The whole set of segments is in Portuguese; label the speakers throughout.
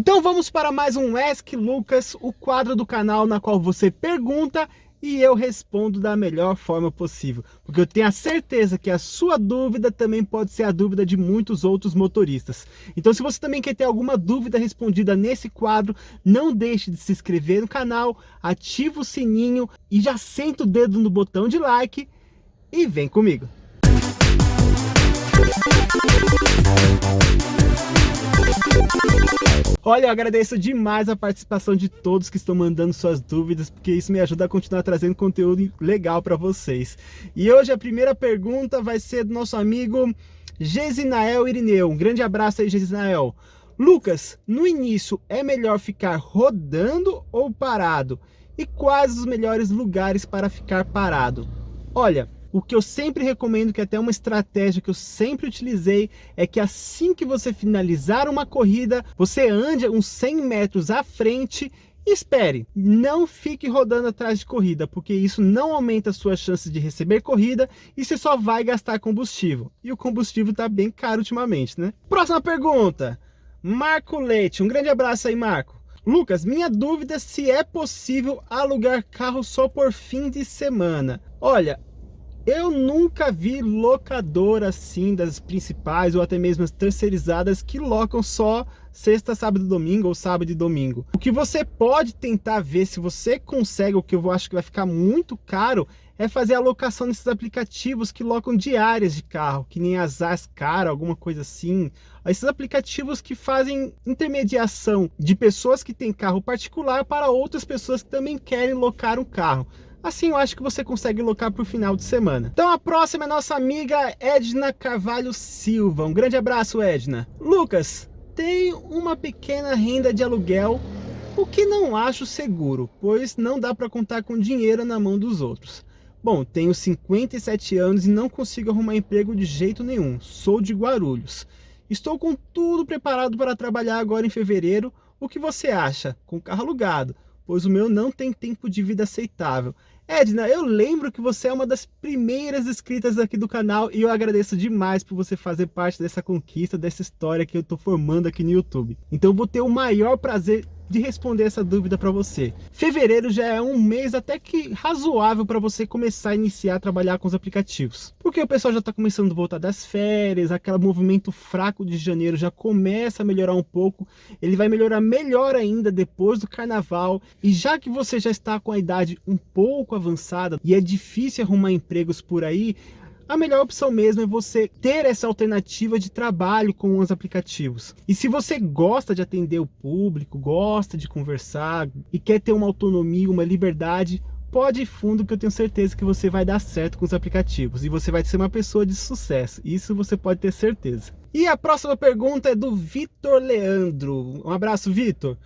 Speaker 1: Então vamos para mais um Ask Lucas, o quadro do canal na qual você pergunta e eu respondo da melhor forma possível, porque eu tenho a certeza que a sua dúvida também pode ser a dúvida de muitos outros motoristas. Então se você também quer ter alguma dúvida respondida nesse quadro, não deixe de se inscrever no canal, ativa o sininho e já senta o dedo no botão de like e vem comigo. Olha, eu agradeço demais a participação de todos que estão mandando suas dúvidas, porque isso me ajuda a continuar trazendo conteúdo legal para vocês. E hoje a primeira pergunta vai ser do nosso amigo Gesinael Irineu. Um grande abraço aí, Gesinael. Lucas, no início é melhor ficar rodando ou parado? E quais os melhores lugares para ficar parado? Olha, o que eu sempre recomendo, que é até uma estratégia que eu sempre utilizei, é que assim que você finalizar uma corrida, você ande uns 100 metros à frente e espere. Não fique rodando atrás de corrida, porque isso não aumenta a sua chance de receber corrida e você só vai gastar combustível. E o combustível está bem caro ultimamente, né? Próxima pergunta. Marco Leite. Um grande abraço aí, Marco. Lucas, minha dúvida é se é possível alugar carro só por fim de semana. Olha, eu nunca vi locadora assim das principais ou até mesmo as terceirizadas que locam só sexta, sábado e domingo ou sábado e domingo. O que você pode tentar ver se você consegue, o que eu acho que vai ficar muito caro, é fazer a locação nesses aplicativos que locam diárias de carro, que nem as Ascar, alguma coisa assim. Esses aplicativos que fazem intermediação de pessoas que têm carro particular para outras pessoas que também querem locar um carro. Assim eu acho que você consegue locar para o final de semana. Então a próxima é nossa amiga Edna Carvalho Silva. Um grande abraço, Edna. Lucas, tem uma pequena renda de aluguel, o que não acho seguro, pois não dá para contar com dinheiro na mão dos outros. Bom, tenho 57 anos e não consigo arrumar emprego de jeito nenhum. Sou de Guarulhos. Estou com tudo preparado para trabalhar agora em fevereiro. O que você acha? Com carro alugado pois o meu não tem tempo de vida aceitável. Edna, eu lembro que você é uma das primeiras inscritas aqui do canal e eu agradeço demais por você fazer parte dessa conquista, dessa história que eu estou formando aqui no YouTube. Então vou ter o maior prazer de responder essa dúvida para você. Fevereiro já é um mês até que razoável para você começar a iniciar a trabalhar com os aplicativos. Porque o pessoal já está começando a voltar das férias, aquele movimento fraco de janeiro já começa a melhorar um pouco. Ele vai melhorar melhor ainda depois do carnaval. E já que você já está com a idade um pouco avançada e é difícil arrumar empregos por aí, a melhor opção mesmo é você ter essa alternativa de trabalho com os aplicativos. E se você gosta de atender o público, gosta de conversar e quer ter uma autonomia, uma liberdade, pode ir fundo que eu tenho certeza que você vai dar certo com os aplicativos e você vai ser uma pessoa de sucesso, isso você pode ter certeza. E a próxima pergunta é do Vitor Leandro. Um abraço, Vitor.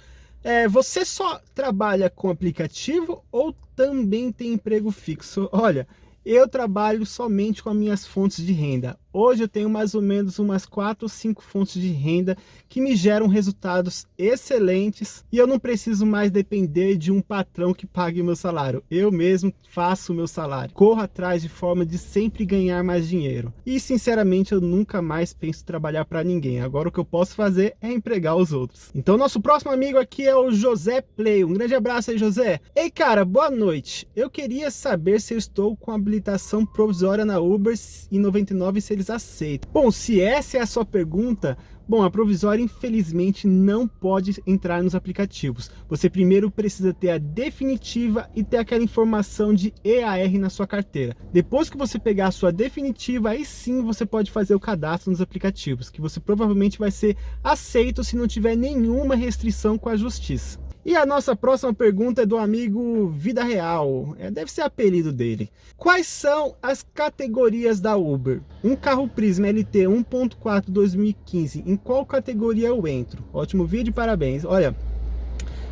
Speaker 1: É, você só trabalha com aplicativo ou também tem emprego fixo? Olha, eu trabalho somente com as minhas fontes de renda. Hoje eu tenho mais ou menos umas 4 ou 5 fontes de renda que me geram resultados excelentes e eu não preciso mais depender de um patrão que pague meu salário. Eu mesmo faço o meu salário. Corro atrás de forma de sempre ganhar mais dinheiro. E sinceramente eu nunca mais penso trabalhar para ninguém. Agora o que eu posso fazer é empregar os outros. Então nosso próximo amigo aqui é o José Play. Um grande abraço aí José. Ei cara, boa noite. Eu queria saber se eu estou com habilitação provisória na Uber e 99 se eles eles aceitam. Bom, se essa é a sua pergunta, Bom, a provisória infelizmente não pode entrar nos aplicativos. Você primeiro precisa ter a definitiva e ter aquela informação de EAR na sua carteira. Depois que você pegar a sua definitiva, aí sim você pode fazer o cadastro nos aplicativos, que você provavelmente vai ser aceito se não tiver nenhuma restrição com a justiça. E a nossa próxima pergunta é do amigo Vida Real, é, deve ser apelido dele. Quais são as categorias da Uber? Um carro Prisma LT 1.4 2015, em qual categoria eu entro? Ótimo vídeo, parabéns. Olha,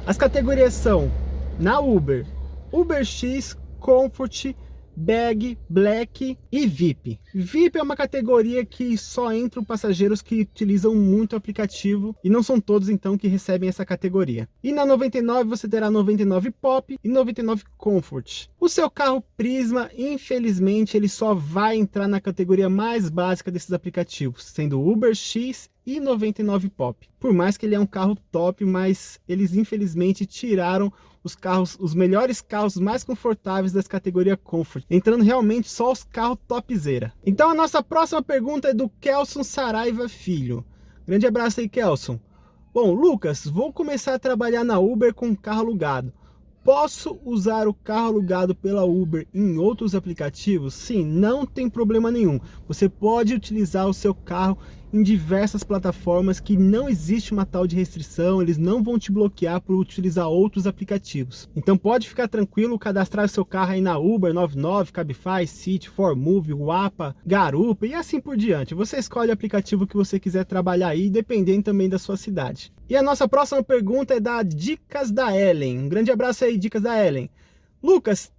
Speaker 1: as categorias são, na Uber, Uber X, Comfort, Bag, Black e VIP. VIP é uma categoria que só entram passageiros que utilizam muito o aplicativo e não são todos então que recebem essa categoria. E na 99 você terá 99 Pop e 99 Comfort. O seu carro Prisma, infelizmente, ele só vai entrar na categoria mais básica desses aplicativos, sendo Uber X e 99 pop. Por mais que ele é um carro top, mas eles infelizmente tiraram os carros, os melhores carros mais confortáveis das categoria Comfort, entrando realmente só os carros topzera. Então a nossa próxima pergunta é do Kelson Saraiva Filho. Grande abraço aí, Kelson. Bom, Lucas, vou começar a trabalhar na Uber com carro alugado. Posso usar o carro alugado pela Uber em outros aplicativos? Sim, não tem problema nenhum. Você pode utilizar o seu carro em diversas plataformas que não existe uma tal de restrição, eles não vão te bloquear por utilizar outros aplicativos. Então pode ficar tranquilo, cadastrar seu carro aí na Uber, 99, Cabify, City, Formove, Wapa, Garupa e assim por diante. Você escolhe o aplicativo que você quiser trabalhar aí, dependendo também da sua cidade. E a nossa próxima pergunta é da Dicas da Ellen. Um grande abraço aí, Dicas da Ellen. Lucas,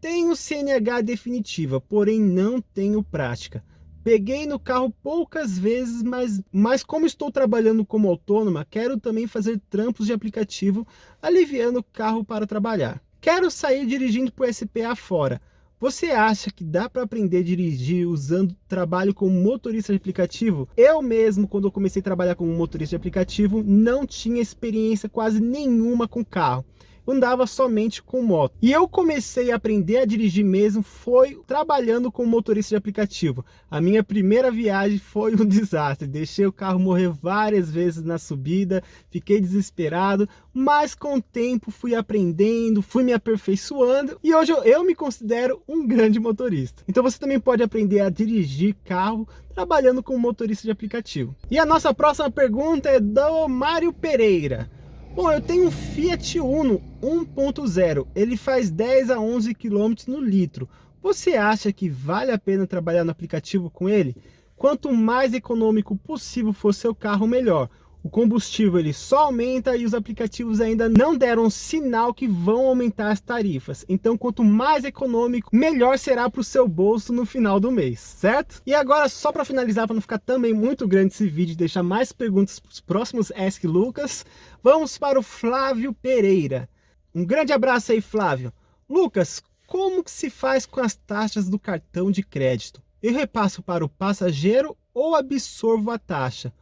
Speaker 1: tenho CNH definitiva, porém não tenho prática. Peguei no carro poucas vezes, mas, mas como estou trabalhando como autônoma, quero também fazer trampos de aplicativo, aliviando o carro para trabalhar. Quero sair dirigindo por SPA fora. Você acha que dá para aprender a dirigir usando trabalho como motorista de aplicativo? Eu mesmo, quando eu comecei a trabalhar como motorista de aplicativo, não tinha experiência quase nenhuma com carro andava somente com moto. E eu comecei a aprender a dirigir mesmo foi trabalhando com motorista de aplicativo. A minha primeira viagem foi um desastre, deixei o carro morrer várias vezes na subida, fiquei desesperado, mas com o tempo fui aprendendo, fui me aperfeiçoando e hoje eu, eu me considero um grande motorista. Então você também pode aprender a dirigir carro trabalhando com motorista de aplicativo. E a nossa próxima pergunta é do Mário Pereira. Bom, eu tenho um Fiat Uno 1.0, ele faz 10 a 11 km no litro. Você acha que vale a pena trabalhar no aplicativo com ele? Quanto mais econômico possível for seu carro, melhor o combustível ele só aumenta e os aplicativos ainda não deram sinal que vão aumentar as tarifas. Então, quanto mais econômico, melhor será para o seu bolso no final do mês, certo? E agora, só para finalizar, para não ficar também muito grande esse vídeo e deixar mais perguntas para os próximos Ask Lucas, vamos para o Flávio Pereira. Um grande abraço aí, Flávio. Lucas, como que se faz com as taxas do cartão de crédito? Eu repasso para o passageiro ou absorvo a taxa?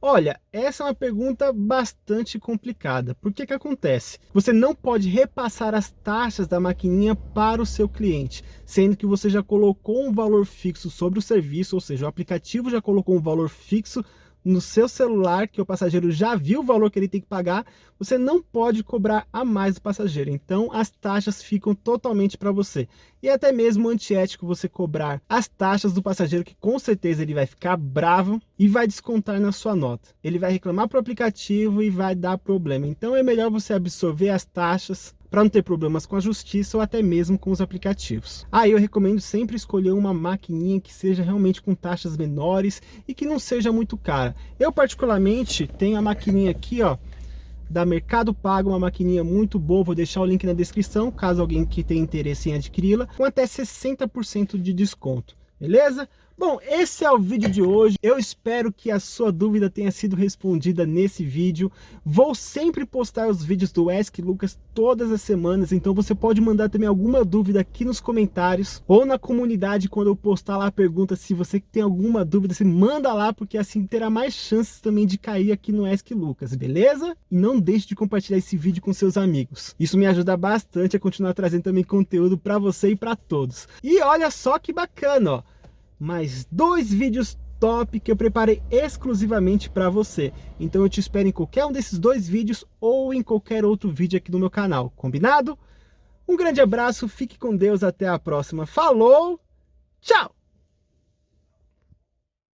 Speaker 1: Olha, essa é uma pergunta bastante complicada. Por que que acontece? Você não pode repassar as taxas da maquininha para o seu cliente, sendo que você já colocou um valor fixo sobre o serviço, ou seja, o aplicativo já colocou um valor fixo no seu celular, que o passageiro já viu o valor que ele tem que pagar, você não pode cobrar a mais do passageiro. Então as taxas ficam totalmente para você. E é até mesmo antiético você cobrar as taxas do passageiro, que com certeza ele vai ficar bravo e vai descontar na sua nota. Ele vai reclamar para o aplicativo e vai dar problema. Então é melhor você absorver as taxas para não ter problemas com a justiça ou até mesmo com os aplicativos. Aí ah, eu recomendo sempre escolher uma maquininha que seja realmente com taxas menores e que não seja muito cara. Eu particularmente tenho a maquininha aqui, ó, da Mercado Pago, uma maquininha muito boa, vou deixar o link na descrição, caso alguém que tenha interesse em adquiri-la, com até 60% de desconto, beleza? Bom, esse é o vídeo de hoje. Eu espero que a sua dúvida tenha sido respondida nesse vídeo. Vou sempre postar os vídeos do Ask Lucas todas as semanas, então você pode mandar também alguma dúvida aqui nos comentários ou na comunidade quando eu postar lá a pergunta. Se você tem alguma dúvida, você manda lá, porque assim terá mais chances também de cair aqui no Ask Lucas, beleza? E não deixe de compartilhar esse vídeo com seus amigos. Isso me ajuda bastante a continuar trazendo também conteúdo para você e para todos. E olha só que bacana, ó mais dois vídeos top que eu preparei exclusivamente para você. Então eu te espero em qualquer um desses dois vídeos ou em qualquer outro vídeo aqui no meu canal, combinado? Um grande abraço, fique com Deus, até a próxima. Falou, tchau!